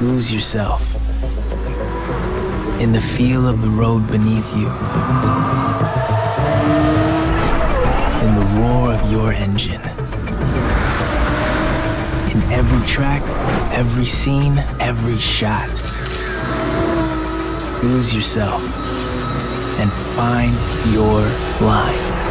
Lose yourself in the feel of the road beneath you, in the roar of your engine, in every track, every scene, every shot. Lose yourself and find your line.